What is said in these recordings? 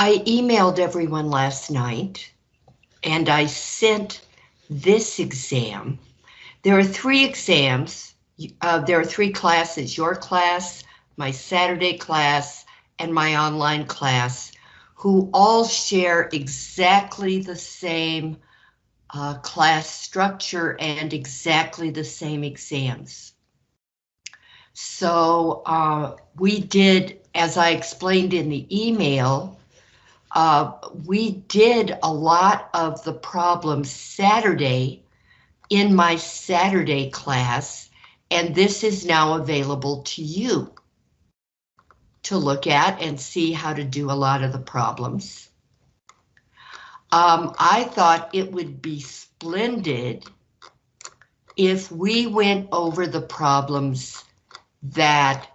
I emailed everyone last night and I sent this exam. There are three exams. Uh, there are three classes, your class, my Saturday class, and my online class, who all share exactly the same uh, class structure and exactly the same exams. So uh, we did, as I explained in the email, uh, we did a lot of the problems Saturday in my Saturday class, and this is now available to you to look at and see how to do a lot of the problems. Um, I thought it would be splendid if we went over the problems that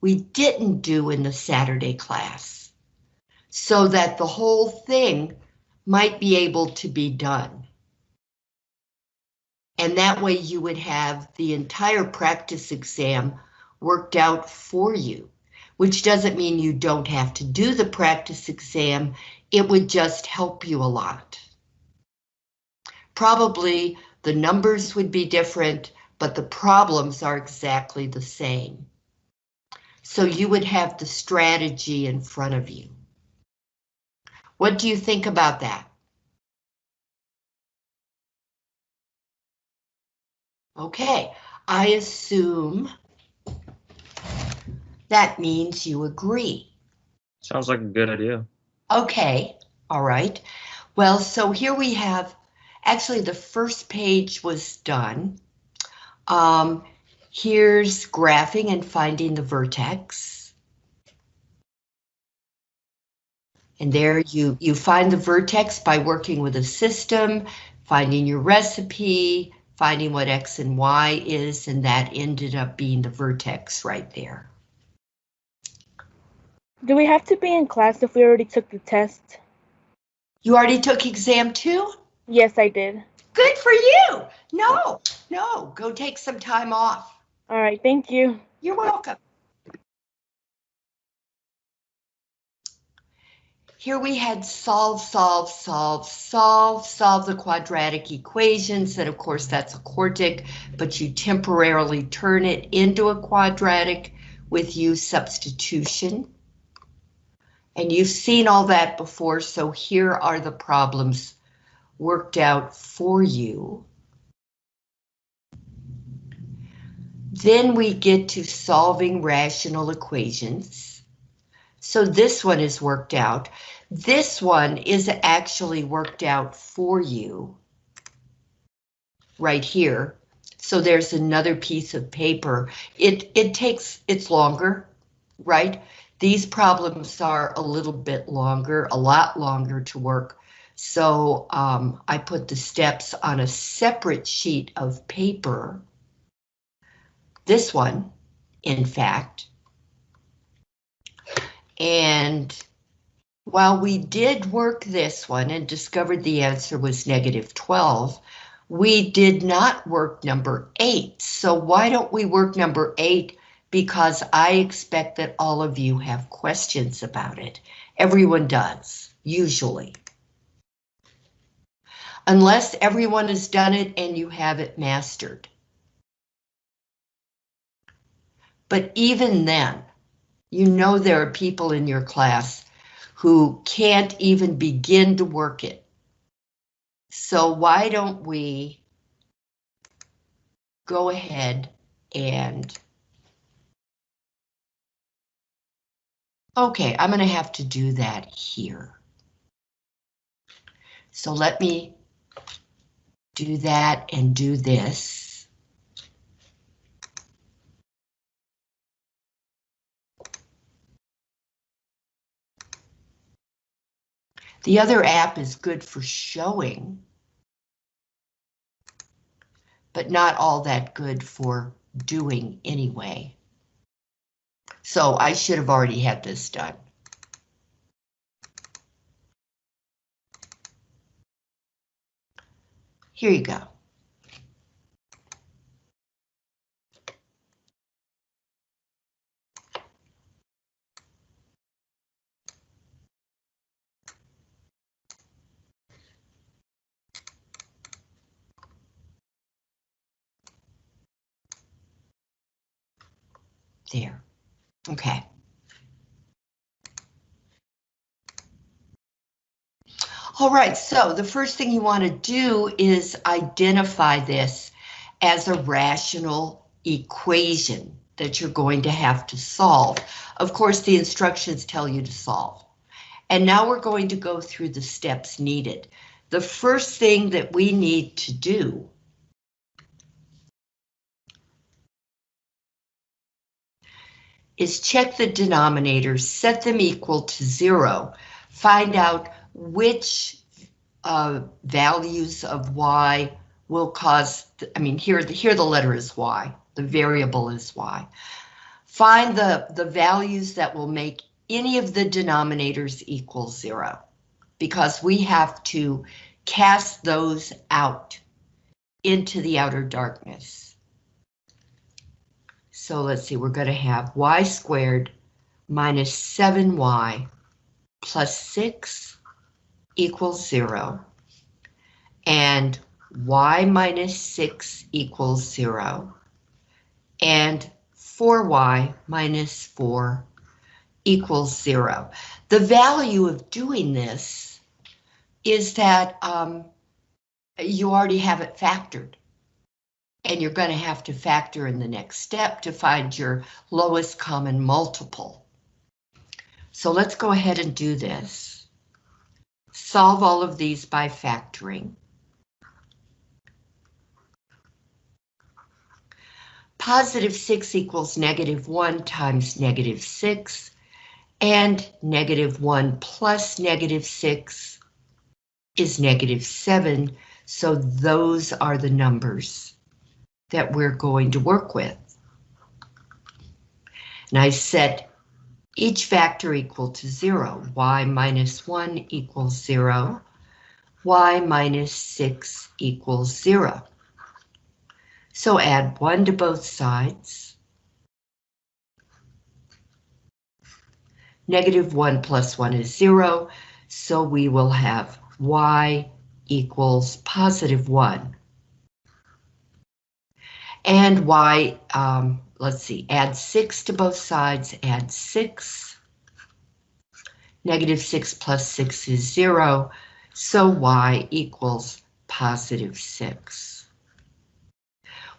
we didn't do in the Saturday class so that the whole thing might be able to be done. And that way you would have the entire practice exam worked out for you, which doesn't mean you don't have to do the practice exam. It would just help you a lot. Probably the numbers would be different, but the problems are exactly the same. So you would have the strategy in front of you. What do you think about that? Okay, I assume that means you agree. Sounds like a good idea. Okay, all right. Well, so here we have, actually the first page was done. Um, here's graphing and finding the vertex. And there you, you find the vertex by working with a system, finding your recipe, finding what X and Y is, and that ended up being the vertex right there. Do we have to be in class if we already took the test? You already took exam two? Yes, I did. Good for you. No, no, go take some time off. All right, thank you. You're welcome. Here we had solve, solve, solve, solve, solve the quadratic equations, and of course that's a quartic, but you temporarily turn it into a quadratic with u substitution. And you've seen all that before, so here are the problems worked out for you. Then we get to solving rational equations. So this one is worked out. This one is actually worked out for you right here. So there's another piece of paper. It, it takes, it's longer, right? These problems are a little bit longer, a lot longer to work so um, I put the steps on a separate sheet of paper. This one, in fact. And while we did work this one and discovered the answer was negative 12, we did not work number eight. So why don't we work number eight? Because I expect that all of you have questions about it. Everyone does, usually unless everyone has done it and you have it mastered. But even then, you know there are people in your class who can't even begin to work it. So why don't we go ahead and Okay, I'm going to have to do that here. So let me do that and do this. The other app is good for showing, but not all that good for doing anyway. So I should have already had this done. Here you go. There. Okay. All right, so the first thing you want to do is identify this as a rational equation that you're going to have to solve. Of course, the instructions tell you to solve. And now we're going to go through the steps needed. The first thing that we need to do is check the denominators, set them equal to zero, find out which uh, values of y will cause, I mean, here, the, here the letter is y, the variable is y. Find the, the values that will make any of the denominators equal zero, because we have to cast those out into the outer darkness. So let's see, we're going to have y squared minus 7y plus 6 equals 0. And y minus 6 equals 0. And 4y minus 4 equals 0. The value of doing this is that um, you already have it factored. And you're going to have to factor in the next step to find your lowest common multiple. So let's go ahead and do this. Solve all of these by factoring. Positive 6 equals negative 1 times negative 6, and negative 1 plus negative 6 is negative 7, so those are the numbers that we're going to work with. And I set each factor equal to 0. y minus 1 equals 0. y minus 6 equals 0. So add 1 to both sides. Negative 1 plus 1 is 0, so we will have y equals positive 1. And y, um, let's see, add 6 to both sides, add 6. Negative 6 plus 6 is 0, so y equals positive 6.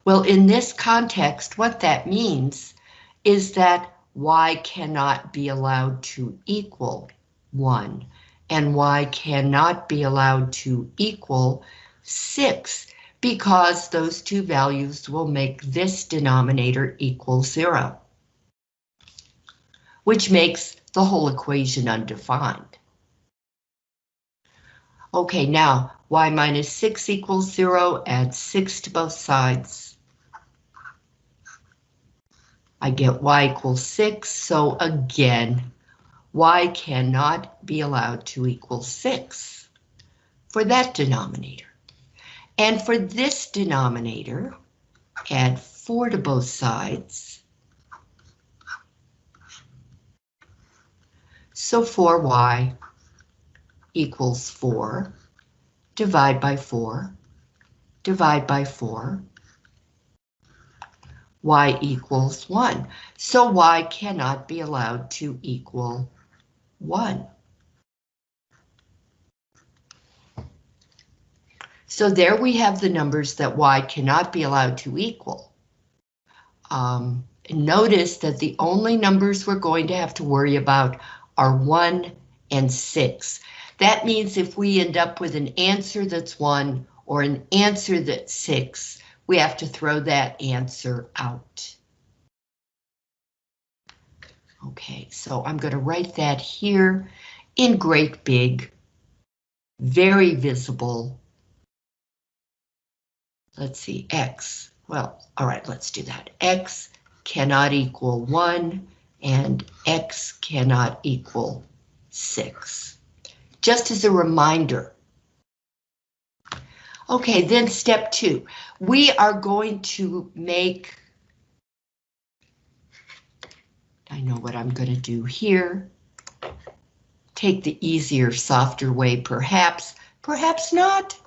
Well, in this context, what that means is that y cannot be allowed to equal 1, and y cannot be allowed to equal 6, because those two values will make this denominator equal 0, which makes the whole equation undefined. Okay, now y minus 6 equals 0, add 6 to both sides. I get y equals 6, so again, y cannot be allowed to equal 6 for that denominator. And for this denominator, add 4 to both sides. So 4y equals 4. Divide by 4. Divide by 4 y equals 1. So y cannot be allowed to equal 1. So there we have the numbers that y cannot be allowed to equal. Um, notice that the only numbers we're going to have to worry about are 1 and 6. That means if we end up with an answer that's 1 or an answer that's 6, we have to throw that answer out. Okay, so I'm going to write that here in great big, very visible. Let's see, X. Well, all right, let's do that. X cannot equal 1 and X cannot equal 6. Just as a reminder, Okay, then step two, we are going to make, I know what I'm going to do here. Take the easier, softer way, perhaps, perhaps not.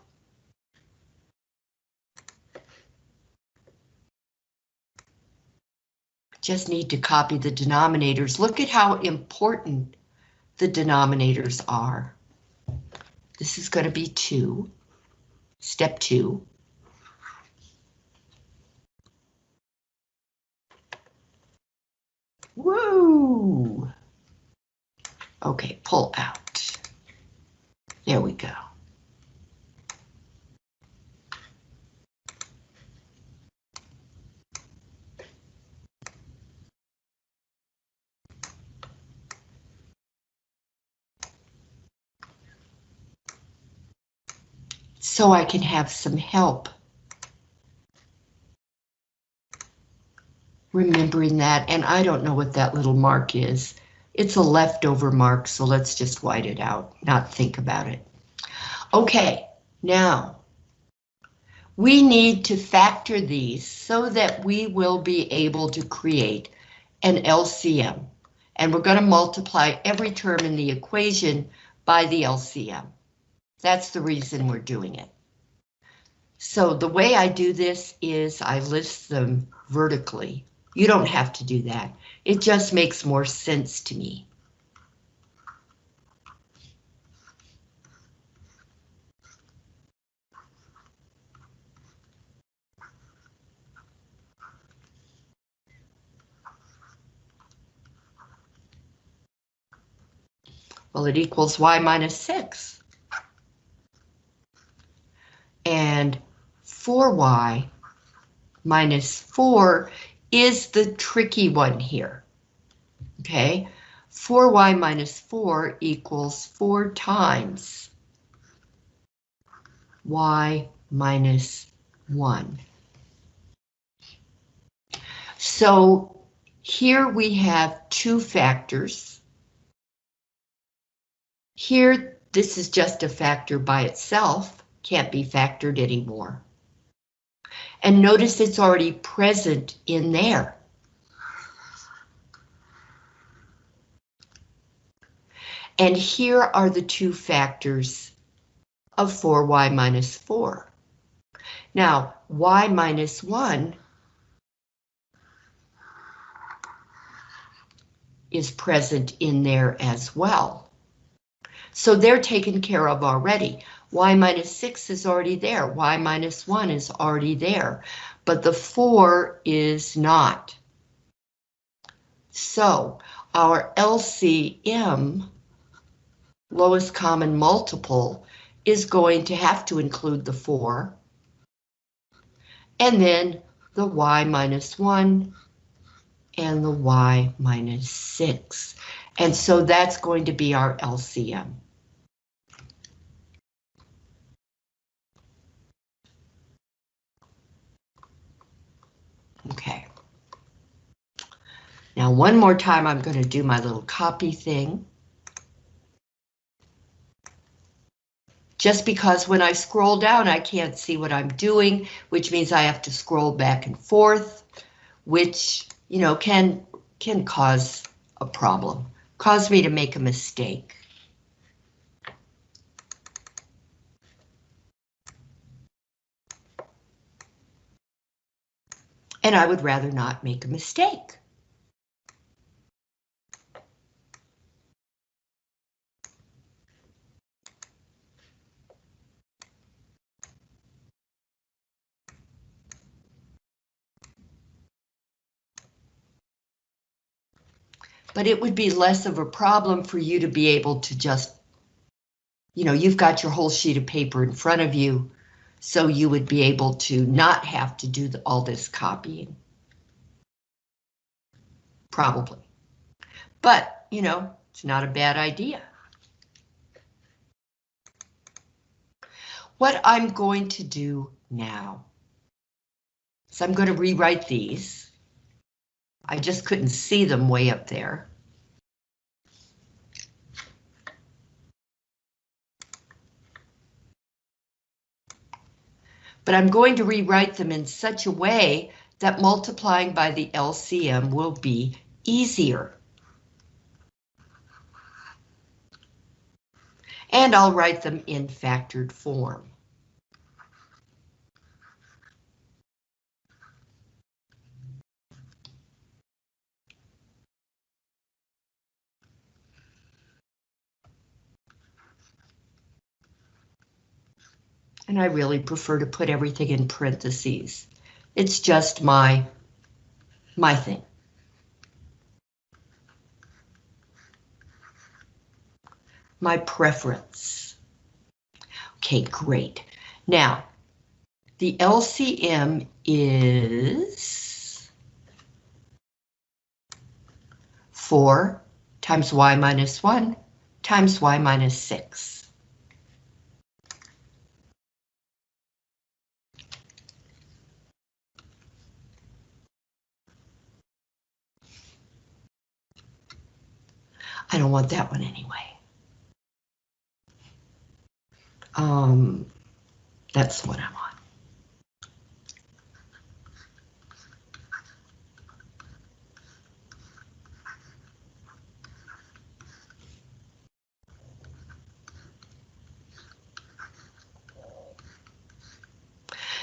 Just need to copy the denominators. Look at how important the denominators are. This is going to be 2, step 2. Woo! Okay, pull out. There we go. So I can have some help. Remembering that, and I don't know what that little mark is. It's a leftover mark, so let's just white it out, not think about it. Okay, now we need to factor these so that we will be able to create an LCM. And we're going to multiply every term in the equation by the LCM. That's the reason we're doing it. So the way I do this is I list them vertically. You don't have to do that. It just makes more sense to me. Well, it equals y minus 6. And 4y minus 4 is the tricky one here. Okay, 4y minus 4 equals 4 times y minus 1. So here we have two factors. Here, this is just a factor by itself, can't be factored anymore. And notice it's already present in there. And here are the two factors of 4y minus 4. Now, y minus 1 is present in there as well. So they're taken care of already. Y minus 6 is already there. y minus 1 is already there. But the 4 is not. So our LCM, lowest common multiple, is going to have to include the 4. And then the y minus 1 and the y minus 6. And so that's going to be our LCM. Okay. Now one more time I'm going to do my little copy thing. Just because when I scroll down I can't see what I'm doing, which means I have to scroll back and forth, which, you know, can can cause a problem, cause me to make a mistake. And I would rather not make a mistake. But it would be less of a problem for you to be able to just, you know, you've got your whole sheet of paper in front of you, so you would be able to not have to do the, all this copying. Probably. But, you know, it's not a bad idea. What I'm going to do now is I'm going to rewrite these. I just couldn't see them way up there. But I'm going to rewrite them in such a way that multiplying by the LCM will be easier. And I'll write them in factored form. And I really prefer to put everything in parentheses. It's just my, my thing. My preference. Okay, great. Now, the LCM is 4 times y minus 1 times y minus 6. I don't want that one anyway. Um, that's what I want.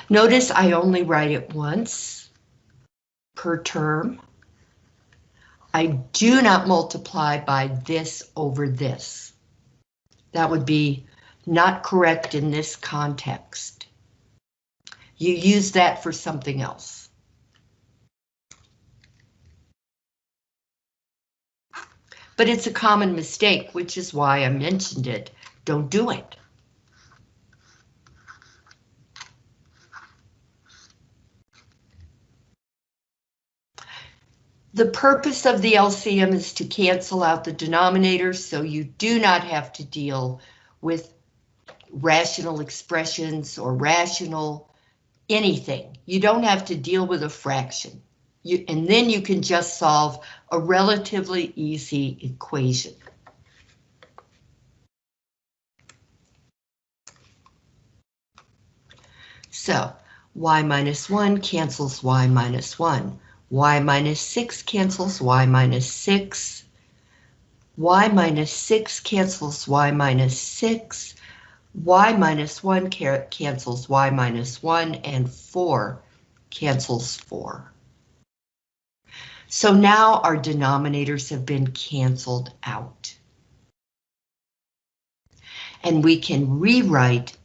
Notice I only write it once per term. I do not multiply by this over this. That would be not correct in this context. You use that for something else. But it's a common mistake, which is why I mentioned it. Don't do it. The purpose of the LCM is to cancel out the denominator, so you do not have to deal with rational expressions or rational anything. You don't have to deal with a fraction. You, and then you can just solve a relatively easy equation. So, y minus 1 cancels y minus 1 y minus 6 cancels y minus 6. y minus 6 cancels y minus 6. y minus 1 cancels y minus 1, and 4 cancels 4. So now our denominators have been canceled out. And we can rewrite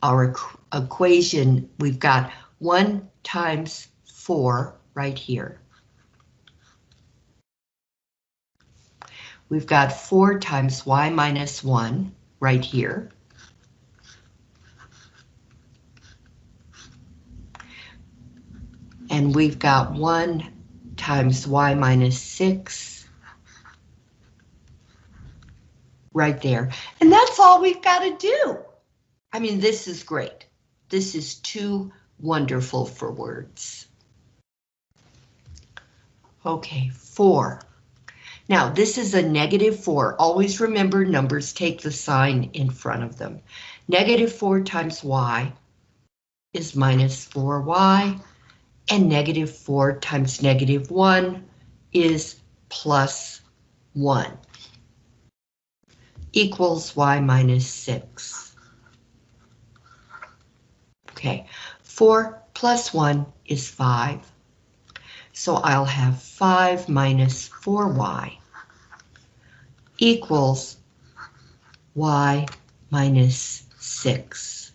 our equation. We've got 1 times 4 right here. We've got 4 times y minus 1 right here. And we've got 1 times y minus 6 right there. And that's all we've got to do. I mean, this is great. This is too wonderful for words. Okay, four. Now, this is a negative four. Always remember numbers take the sign in front of them. Negative four times y is minus 4y, and negative 4 times negative 1 is plus 1 equals y minus 6. Okay, 4 plus 1 is 5. So I'll have 5 minus 4y equals y minus 6.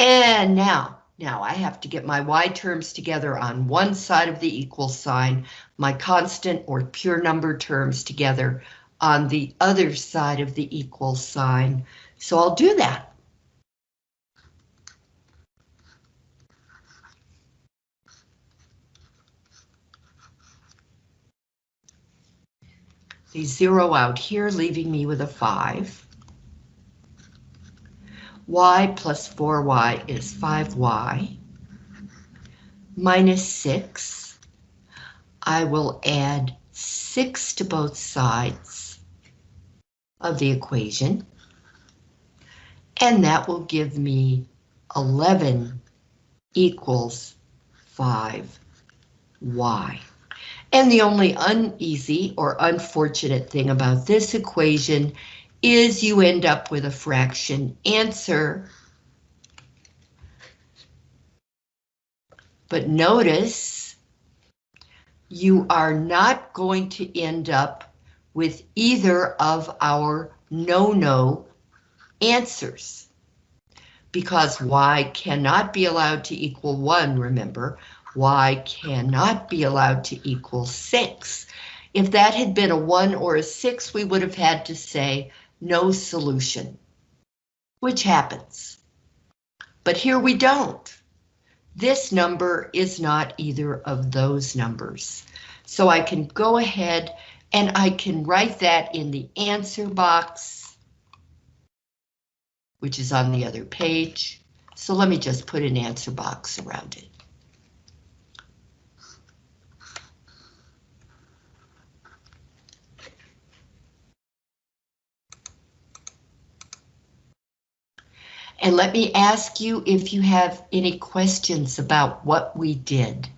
And now, now I have to get my y terms together on one side of the equal sign, my constant or pure number terms together on the other side of the equal sign. So I'll do that. They zero out here, leaving me with a 5. y plus 4y is 5y. Minus 6. I will add 6 to both sides of the equation. And that will give me 11 equals 5y. And the only uneasy or unfortunate thing about this equation is you end up with a fraction. Answer. But notice you are not going to end up with either of our no-no answers. Because y cannot be allowed to equal 1, remember, y cannot be allowed to equal 6. If that had been a 1 or a 6, we would have had to say no solution, which happens. But here we don't. This number is not either of those numbers. So I can go ahead and I can write that in the answer box, which is on the other page. So let me just put an answer box around it. And let me ask you if you have any questions about what we did.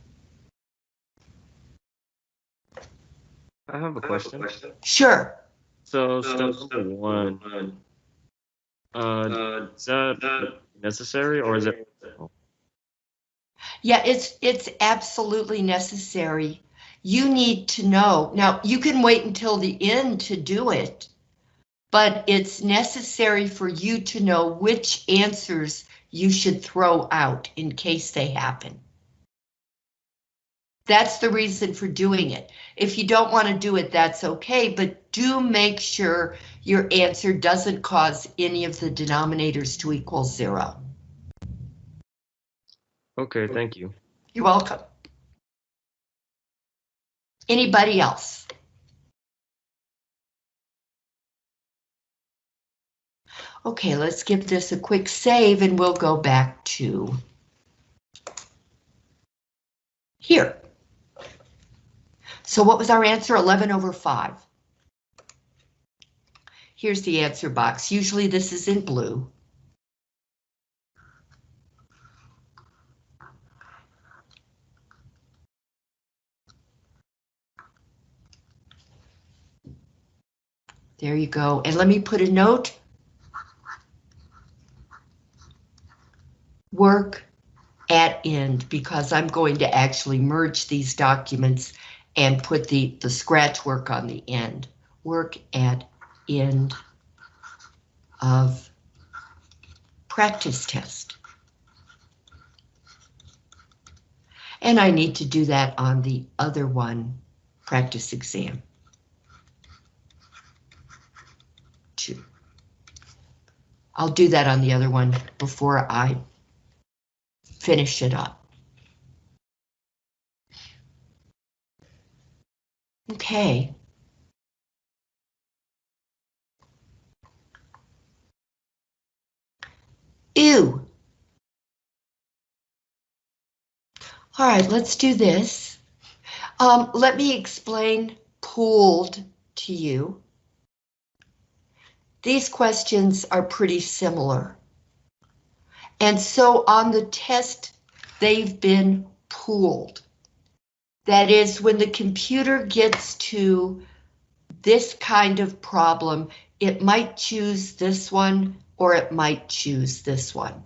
I have a question. Sure. So step number one, uh, is that necessary or is it? Yeah, it's it's absolutely necessary. You need to know. Now, you can wait until the end to do it, but it's necessary for you to know which answers you should throw out in case they happen. That's the reason for doing it. If you don't want to do it, that's okay, but do make sure your answer doesn't cause any of the denominators to equal zero. Okay, thank you. You're welcome. Anybody else? Okay, let's give this a quick save and we'll go back to here. So what was our answer? 11 over 5. Here's the answer box. Usually this is in blue. There you go. And let me put a note. Work at end because I'm going to actually merge these documents and put the, the scratch work on the end. Work at end of practice test. And I need to do that on the other one, practice exam. Two. I'll do that on the other one before I finish it up. Okay. Ew. All right, let's do this. Um, let me explain pooled to you. These questions are pretty similar. And so on the test, they've been pooled. That is, when the computer gets to this kind of problem, it might choose this one or it might choose this one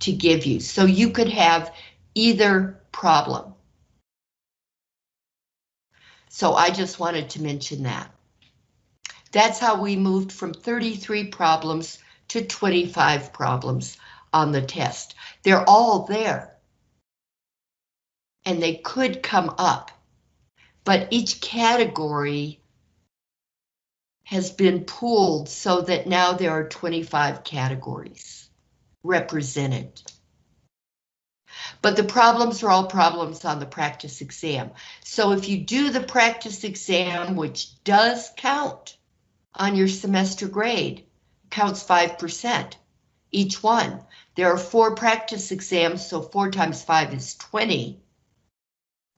to give you. So you could have either problem. So I just wanted to mention that. That's how we moved from 33 problems to 25 problems on the test. They're all there. And they could come up, but each category has been pooled so that now there are 25 categories represented. But the problems are all problems on the practice exam. So if you do the practice exam, which does count on your semester grade, counts 5% each one. There are four practice exams, so four times five is 20.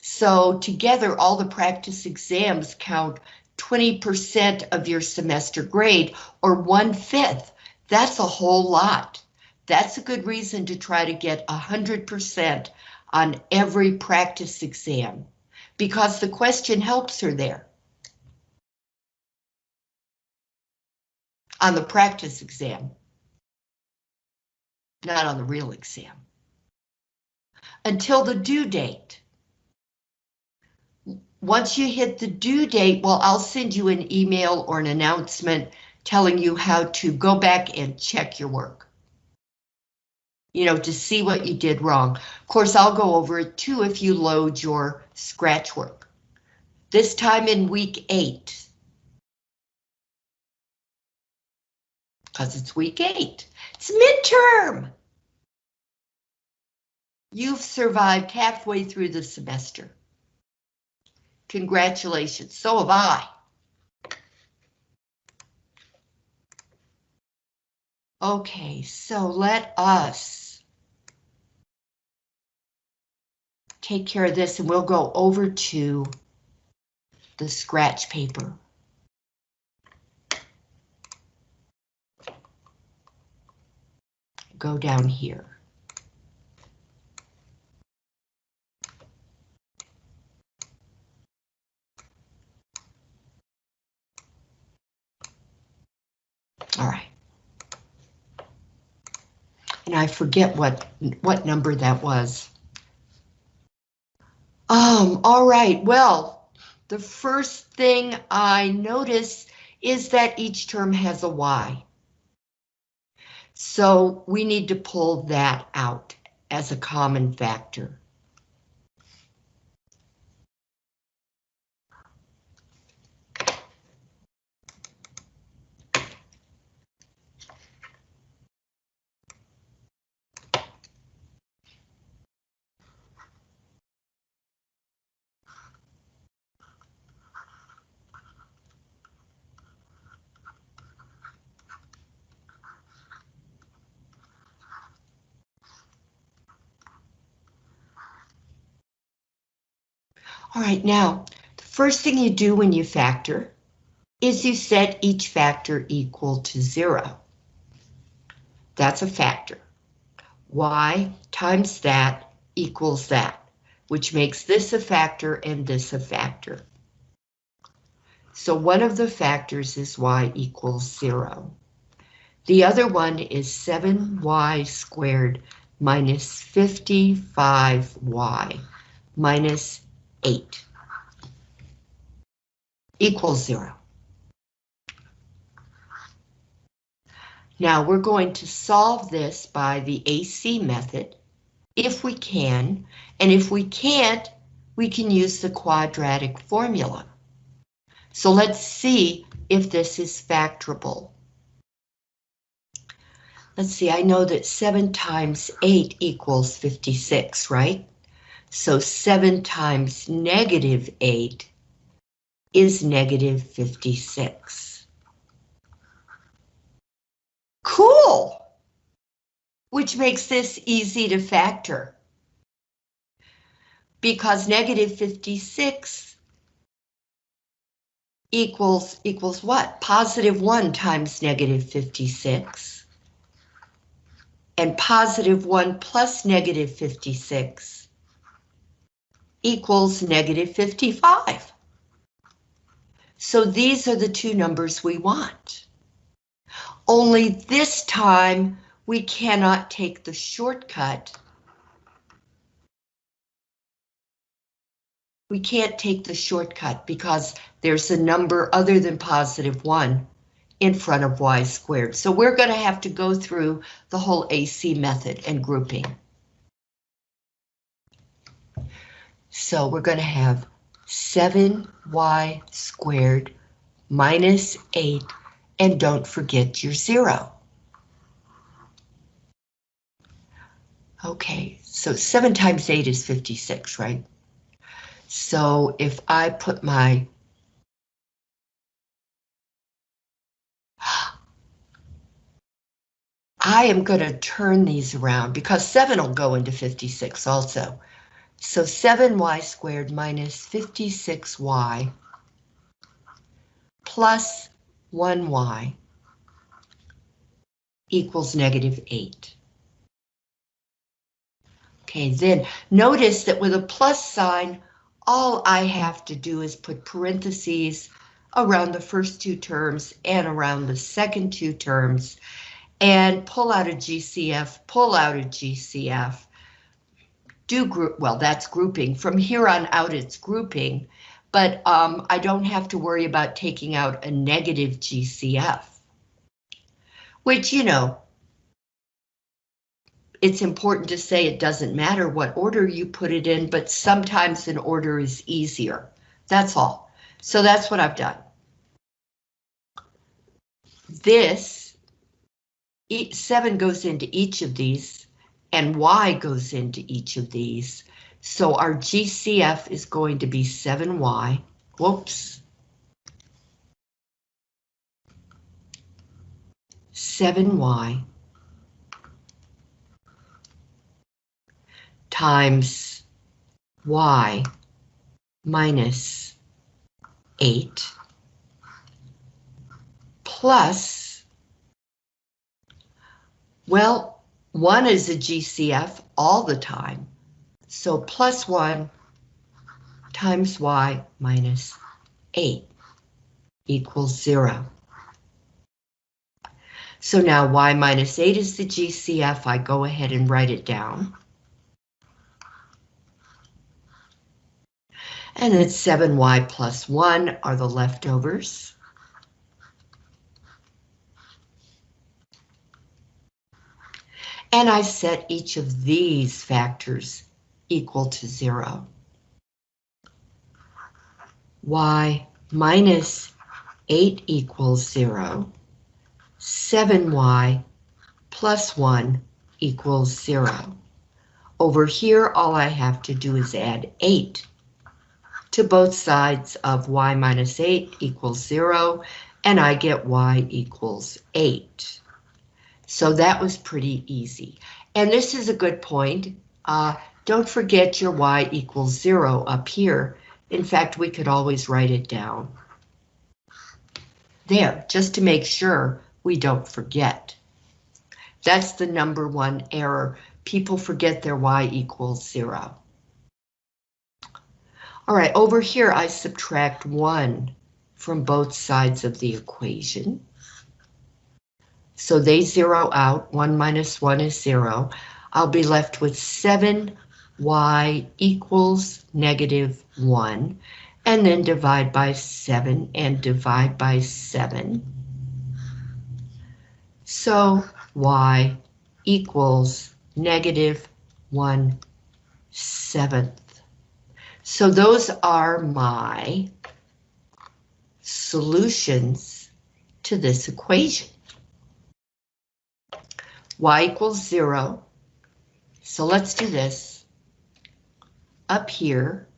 So together, all the practice exams count 20% of your semester grade, or one fifth. That's a whole lot. That's a good reason to try to get 100% on every practice exam, because the question helps her there. On the practice exam not on the real exam. Until the due date. Once you hit the due date, well, I'll send you an email or an announcement telling you how to go back and check your work. you know, to see what you did wrong. Of course, I'll go over it too if you load your scratch work. This time in week eight. Because it's week eight. It's midterm. You've survived halfway through the semester. Congratulations, so have I. Okay, so let us take care of this and we'll go over to the scratch paper. Go down here. All right. And I forget what, what number that was. Um, all right, well, the first thing I notice is that each term has a Y. So we need to pull that out as a common factor. All right, now, the first thing you do when you factor is you set each factor equal to zero. That's a factor. Y times that equals that, which makes this a factor and this a factor. So one of the factors is y equals zero. The other one is 7y squared minus 55y minus 8 equals 0. Now we're going to solve this by the AC method, if we can, and if we can't, we can use the quadratic formula. So let's see if this is factorable. Let's see, I know that 7 times 8 equals 56, right? So 7 times negative 8 is negative 56. Cool! Which makes this easy to factor. Because negative 56 equals equals what? Positive 1 times negative 56. And positive 1 plus negative 56 equals negative 55. So these are the two numbers we want. Only this time we cannot take the shortcut. We can't take the shortcut because there's a number other than positive 1 in front of y squared. So we're going to have to go through the whole AC method and grouping. So we're going to have 7y squared minus 8, and don't forget your 0. Okay, so 7 times 8 is 56, right? So if I put my I am going to turn these around because 7 will go into 56 also. So 7y squared minus 56y plus 1y equals negative 8. Okay, then notice that with a plus sign, all I have to do is put parentheses around the first two terms and around the second two terms and pull out a GCF, pull out a GCF, do group, well, that's grouping. From here on out, it's grouping, but um, I don't have to worry about taking out a negative GCF. Which, you know, it's important to say it doesn't matter what order you put it in, but sometimes an order is easier. That's all. So that's what I've done. This, seven goes into each of these, and Y goes into each of these. So our GCF is going to be 7Y. Whoops. 7Y times Y minus 8 plus, well, 1 is a GCF all the time. So plus 1 times y minus 8 equals 0. So now y minus 8 is the GCF. I go ahead and write it down. And then 7y plus 1 are the leftovers. And I set each of these factors equal to 0. y minus 8 equals 0. 7y plus 1 equals 0. Over here, all I have to do is add 8 to both sides of y minus 8 equals 0, and I get y equals 8. So that was pretty easy. And this is a good point. Uh, don't forget your y equals 0 up here. In fact, we could always write it down. There, just to make sure we don't forget. That's the number one error. People forget their y equals 0. All right, over here I subtract 1 from both sides of the equation. So they zero out, 1 minus 1 is 0. I'll be left with 7y equals negative 1, and then divide by 7 and divide by 7. So y equals negative 1 seventh. So those are my solutions to this equation y equals zero. So let's do this. Up here.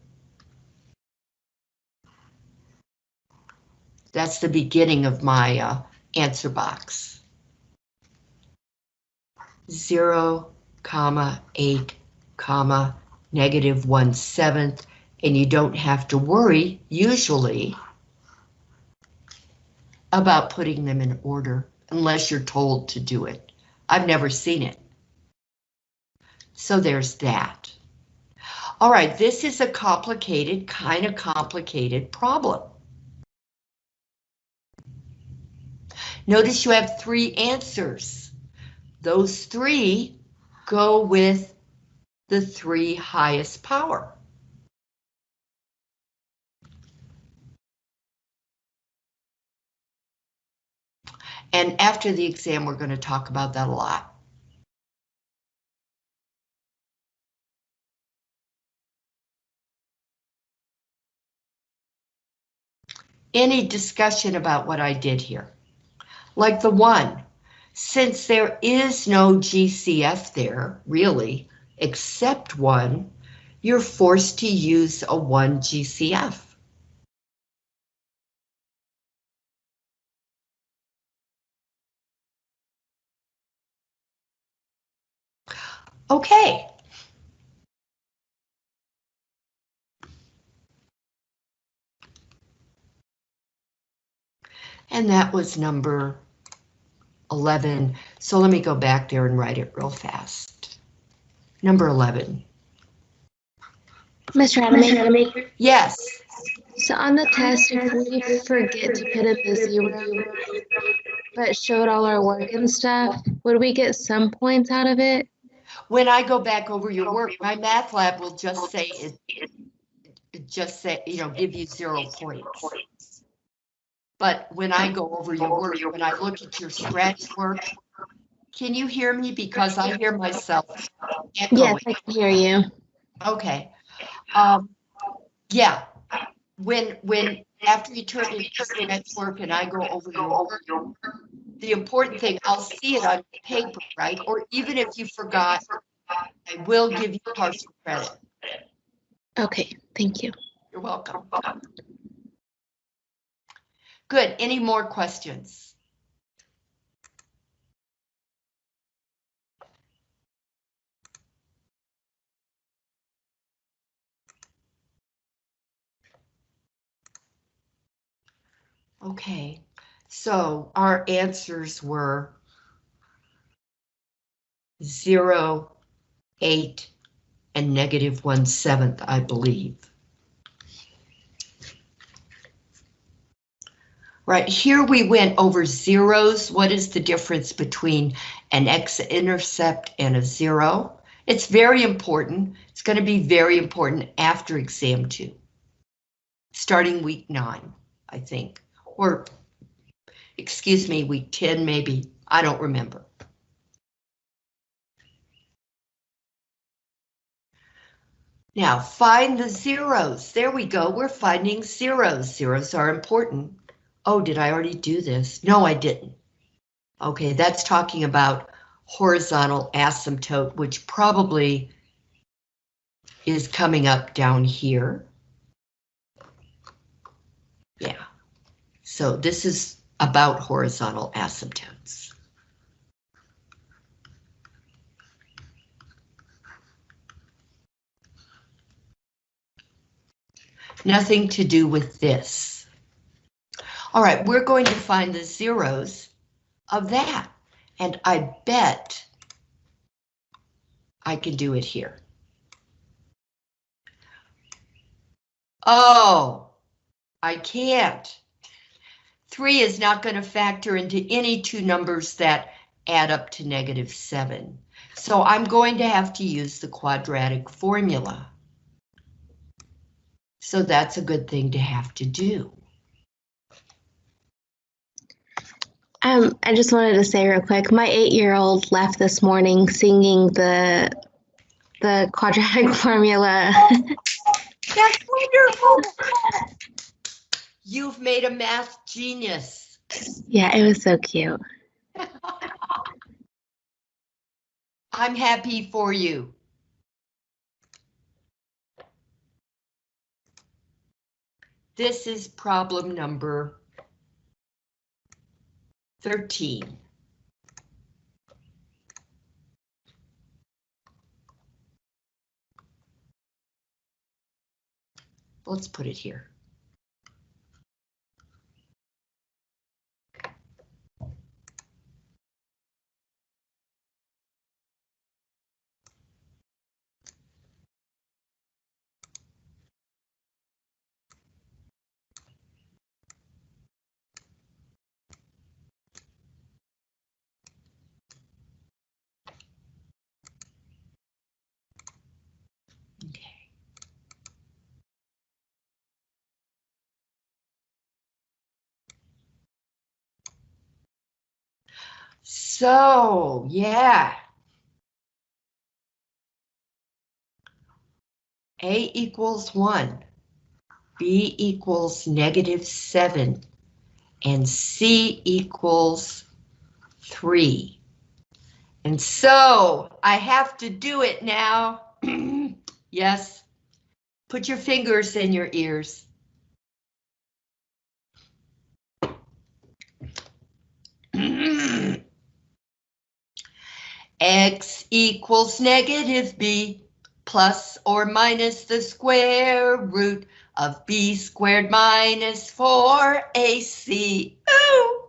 That's the beginning of my uh, answer box. Zero, comma, eight, comma, negative one seventh, and you don't have to worry, usually, about putting them in order unless you're told to do it. I've never seen it. So there's that. All right, this is a complicated, kind of complicated problem. Notice you have three answers. Those three go with the three highest power. And after the exam, we're going to talk about that a lot. Any discussion about what I did here? Like the one, since there is no GCF there, really, except one, you're forced to use a one GCF. Okay. And that was number 11. So let me go back there and write it real fast. Number 11. Mr. Adamaker, Yes, so on the test, if we forget to put in the zero, but showed all our work and stuff, would we get some points out of it? When I go back over your work, my math lab will just say it, it just say, you know, give you zero points. But when I go over your work, when I look at your scratch work, Can you hear me? Because I hear myself Yes. I can hear you. Okay. Um, yeah, when, when, after you turn in your next work and I go over your work, the important thing, I'll see it on paper, right? Or even if you forgot, I will give you partial credit. Okay, thank you. You're welcome. Good. Any more questions? Okay, so our answers were zero, eight, and negative one seventh, I believe. Right, here we went over zeros. What is the difference between an x-intercept and a zero? It's very important. It's going to be very important after exam two. Starting week nine, I think, or excuse me, week 10 maybe. I don't remember. Now find the zeros. There we go. We're finding zeros. Zeros are important. Oh, did I already do this? No, I didn't. Okay, that's talking about horizontal asymptote, which probably is coming up down here. Yeah, so this is about horizontal asymptotes. Nothing to do with this. All right, we're going to find the zeros of that. And I bet I can do it here. Oh, I can't. Three is not going to factor into any two numbers that add up to negative seven. So I'm going to have to use the quadratic formula. So that's a good thing to have to do. Um, I just wanted to say real quick, my eight-year-old left this morning singing the the quadratic formula. That's wonderful. You've made a math genius. yeah, it was so cute. I'm happy for you. This is problem number 13. Let's put it here. Okay. So, yeah. A equals one, B equals negative seven, and C equals three. And so I have to do it now. yes. Put your fingers in your ears. X equals negative B plus or minus the square root of B squared minus 4AC. Ooh,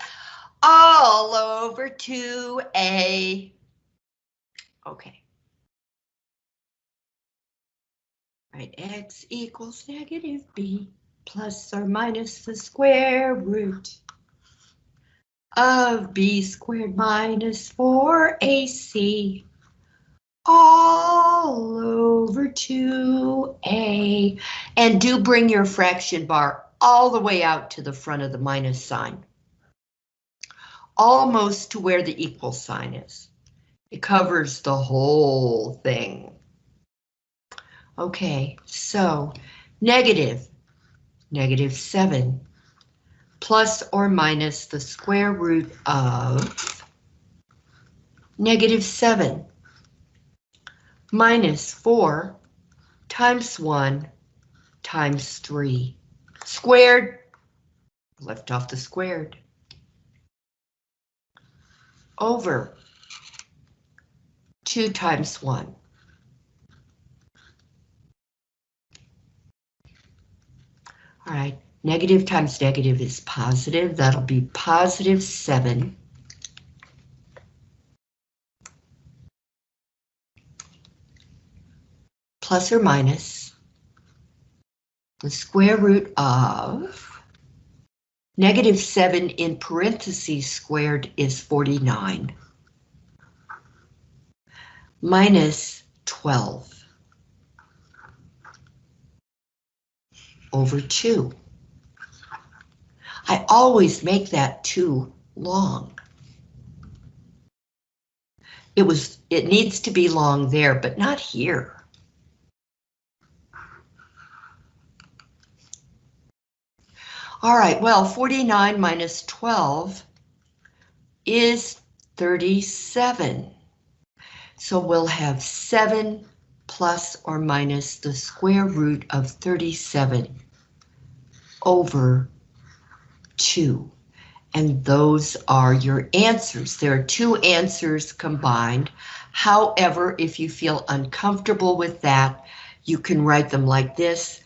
all over 2A. Okay. Right, X equals negative B plus or minus the square root of b squared minus 4ac all over 2a. And do bring your fraction bar all the way out to the front of the minus sign. Almost to where the equal sign is. It covers the whole thing. Okay, so negative, negative 7, plus or minus the square root of negative 7, minus 4 times 1 times 3, squared, left off the squared, over 2 times 1. All right, negative times negative is positive. That'll be positive 7. Plus or minus the square root of negative 7 in parentheses squared is 49 minus 12 over 2. I always make that too long. It was, it needs to be long there, but not here. All right, well, 49 minus 12 is 37. So we'll have 7 plus or minus the square root of 37 over 2. And those are your answers. There are two answers combined. However, if you feel uncomfortable with that, you can write them like this.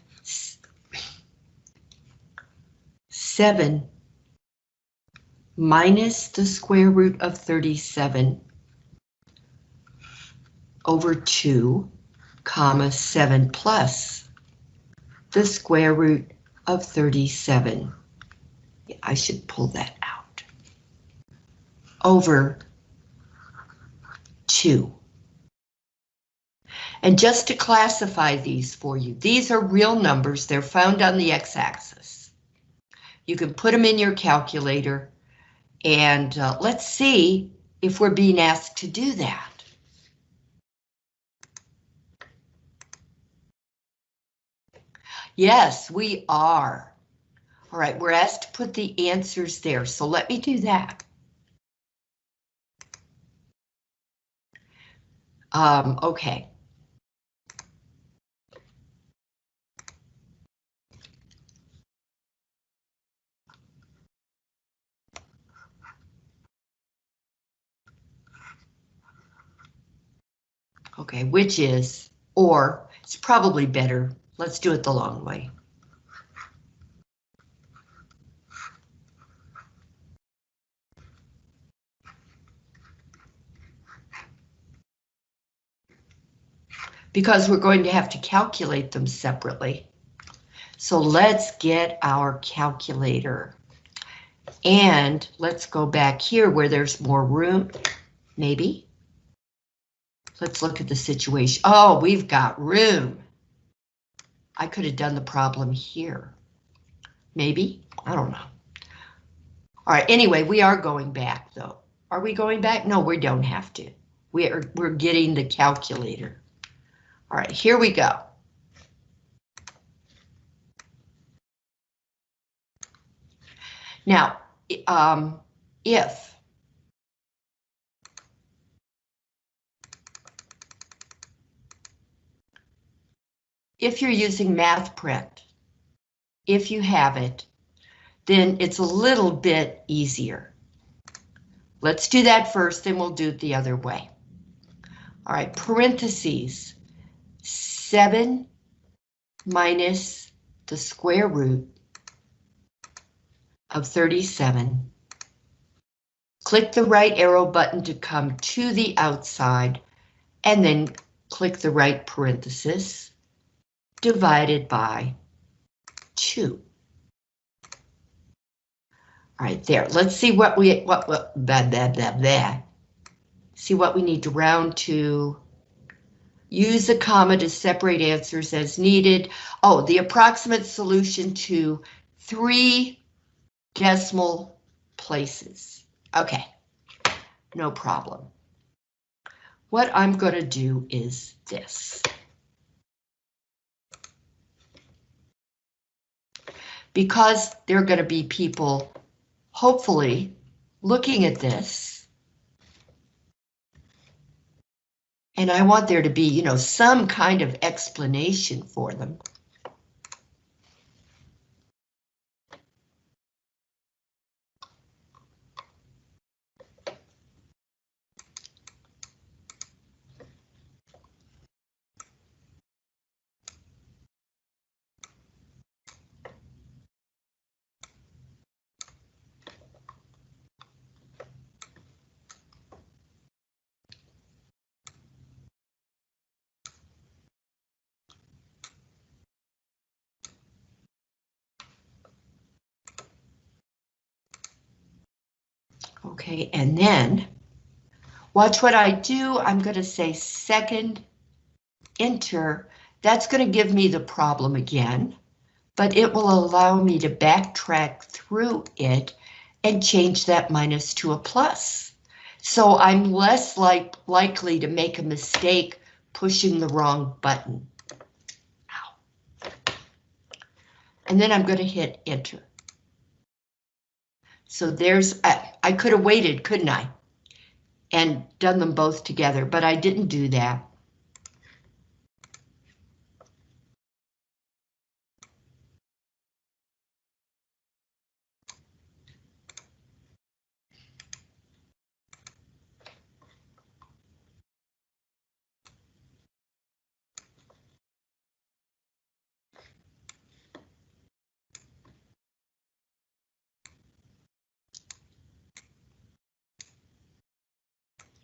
7 minus the square root of 37 over 2, comma 7 plus the square root of 37. I should pull that out. Over 2. And just to classify these for you, these are real numbers. They're found on the x-axis. You can put them in your calculator and uh, let's see if we're being asked to do that. Yes, we are. All right, we're asked to put the answers there, so let me do that. Um, okay. Okay, which is, or it's probably better. Let's do it the long way. Because we're going to have to calculate them separately. So let's get our calculator. And let's go back here where there's more room, maybe. Let's look at the situation. Oh, we've got room. I could have done the problem here. Maybe, I don't know. All right, anyway, we are going back though. Are we going back? No, we don't have to. We are, we're getting the calculator. All right, here we go. Now, um, if if you're using MathPrint, if you have it, then it's a little bit easier. Let's do that first, then we'll do it the other way. All right, parentheses, 7 minus the square root of 37. Click the right arrow button to come to the outside, and then click the right parenthesis divided by 2. All right, there. Let's see what we what what blah blah. See what we need to round to. Use a comma to separate answers as needed. Oh, the approximate solution to three decimal places. Okay, no problem. what I'm going to do is this. Because there are going to be people, hopefully, looking at this. And I want there to be, you know, some kind of explanation for them. Okay, and then watch what I do. I'm going to say second enter. That's going to give me the problem again, but it will allow me to backtrack through it and change that minus to a plus. So I'm less like likely to make a mistake pushing the wrong button. Ow. And then I'm going to hit enter. So there's, I, I could have waited, couldn't I? And done them both together, but I didn't do that.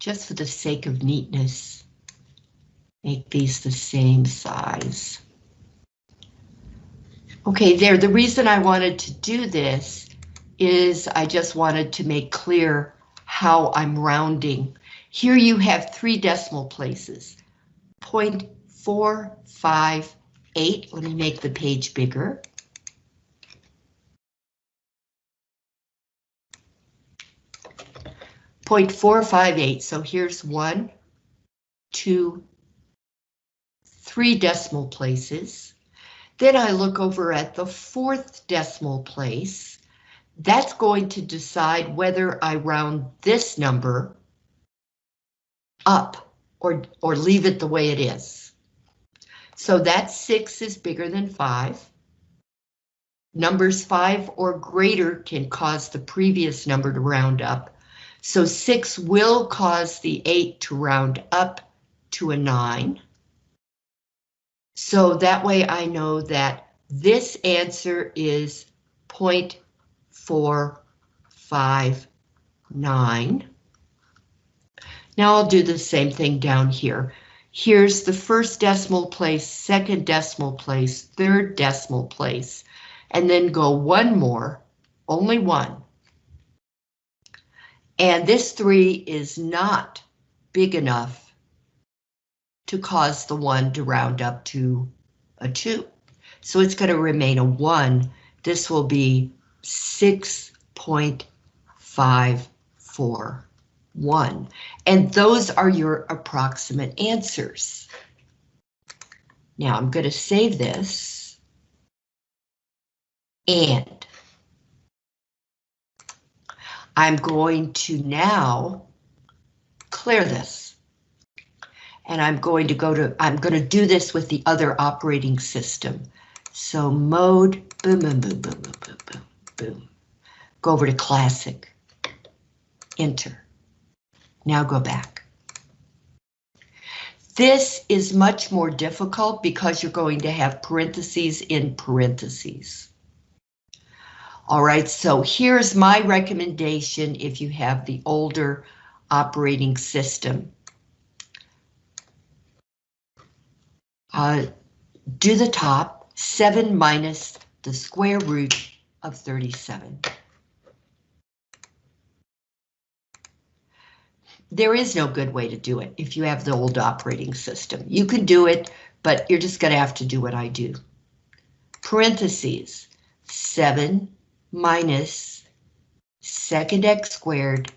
Just for the sake of neatness, make these the same size. Okay, there, the reason I wanted to do this is I just wanted to make clear how I'm rounding. Here you have three decimal places, 0.458, let me make the page bigger. Point four five eight. So here's one, two, three decimal places. Then I look over at the fourth decimal place. That's going to decide whether I round this number up or, or leave it the way it is. So that six is bigger than five. Numbers five or greater can cause the previous number to round up. So six will cause the eight to round up to a nine. So that way I know that this answer is 0.459. Now I'll do the same thing down here. Here's the first decimal place, second decimal place, third decimal place, and then go one more, only one. And this three is not big enough to cause the one to round up to a two. So it's going to remain a one. This will be 6.541. And those are your approximate answers. Now I'm going to save this. And I'm going to now clear this. And I'm going to go to, I'm going to do this with the other operating system. So mode, boom, boom, boom, boom, boom, boom, boom, boom. Go over to classic, enter. Now go back. This is much more difficult because you're going to have parentheses in parentheses. All right, so here's my recommendation if you have the older operating system. Uh, do the top, 7 minus the square root of 37. There is no good way to do it if you have the old operating system. You can do it, but you're just going to have to do what I do. Parentheses, 7 minus second x squared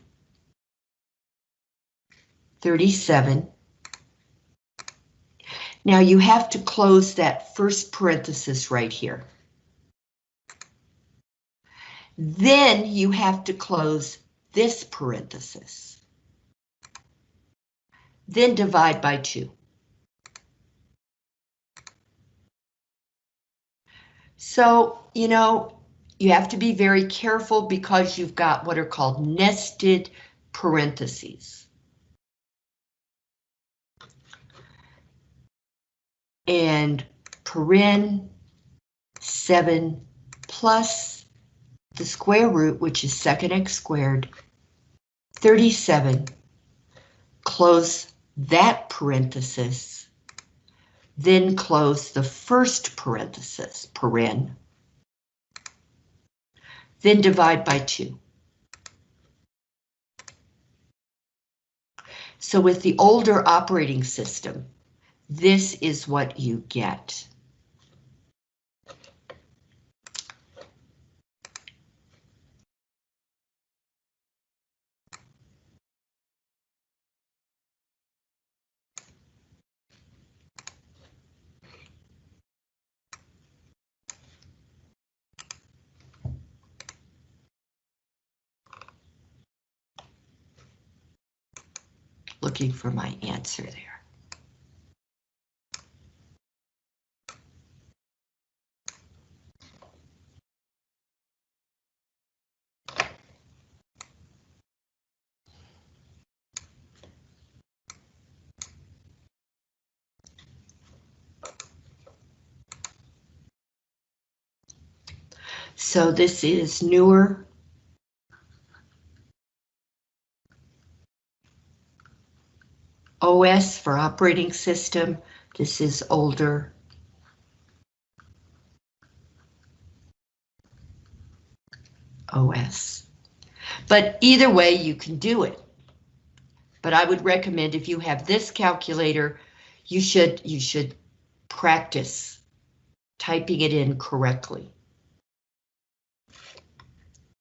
37 Now you have to close that first parenthesis right here. Then you have to close this parenthesis. Then divide by 2. So, you know, you have to be very careful because you've got what are called nested parentheses. And paren 7 plus the square root, which is second x squared, 37, close that parenthesis, then close the first parenthesis, paren, then divide by 2. So with the older operating system, this is what you get. Looking for my answer there. So this is newer. OS for operating system. This is older. OS. But either way, you can do it. But I would recommend if you have this calculator, you should you should practice typing it in correctly.